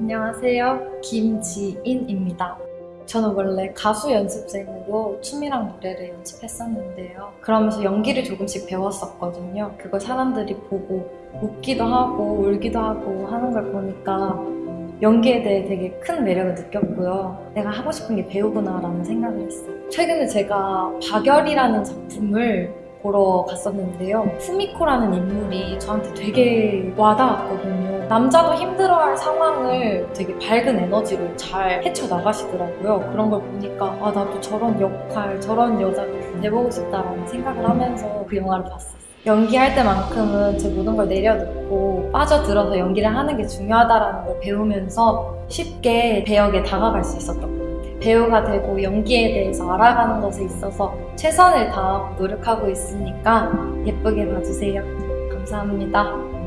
안녕하세요. 김지인입니다. 저는 원래 가수 연습생으로 춤이랑 노래를 연습했었는데요. 그러면서 연기를 조금씩 배웠었거든요. 그걸 사람들이 보고 웃기도 하고 울기도 하고 하는 걸 보니까 연기에 대해 되게 큰 매력을 느꼈고요. 내가 하고 싶은 게 배우구나 라는 생각을 했어요. 최근에 제가 박열이라는 작품을 보러 갔었는데요. 후미코라는 인물이 저한테 되게 와닿았거든요. 남자도 힘들어할 상황을 되게 밝은 에너지로 잘 헤쳐나가시더라고요. 그런 걸 보니까 아 나도 저런 역할, 저런 여자가 돼보고 싶다라는 생각을 하면서 그 영화를 봤어요. 연기할 때만큼은 제 모든 걸 내려놓고 빠져들어서 연기를 하는 게 중요하다라는 걸 배우면서 쉽게 배역에 다가갈 수 있었던 것 같아요. 배우가 되고 연기에 대해서 알아가는 것에 있어서 최선을 다하고 노력하고 있으니까 예쁘게 봐주세요. 감사합니다.